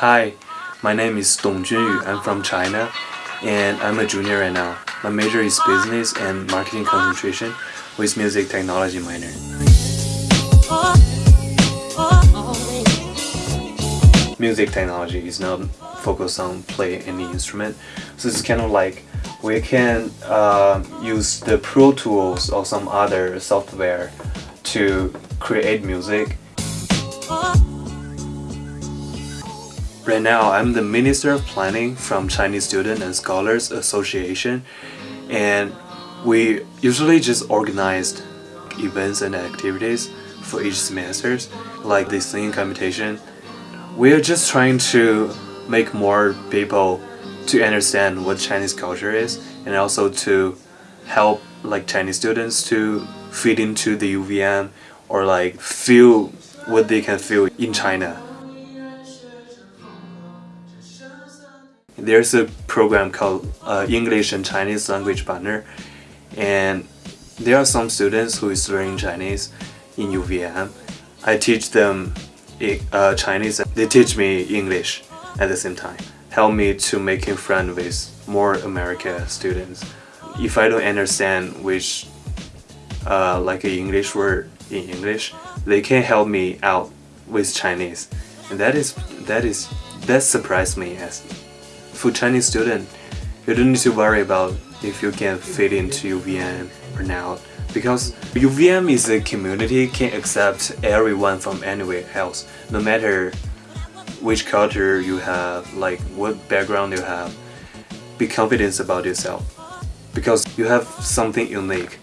hi, my name is Dong Junyu. I'm from China and I'm a junior right now. My major is business and marketing concentration with music technology minor. Music technology is not focused on play any instrument, so it's kind of like we can uh, use the Pro Tools or some other software to create music. Right now, I'm the Minister of Planning from Chinese Student and Scholars Association and we usually just organized events and activities for each semester like the singing competition. We're just trying to make more people to understand what Chinese culture is and also to help like Chinese students to fit into the UVM or like feel what they can feel in China. There's a program called uh, English and Chinese Language Partner and there are some students who is learning Chinese in UVM. I teach them uh, Chinese and they teach me English at the same time. Help me to making friends with more American students. If I don't understand which uh, like an English word in English, they can help me out with Chinese. And that is that is that surprised me as for Chinese student, you don't need to worry about if you can fit into UVM or not because UVM is a community can accept everyone from anywhere else no matter which culture you have like what background you have. Be confident about yourself because you have something unique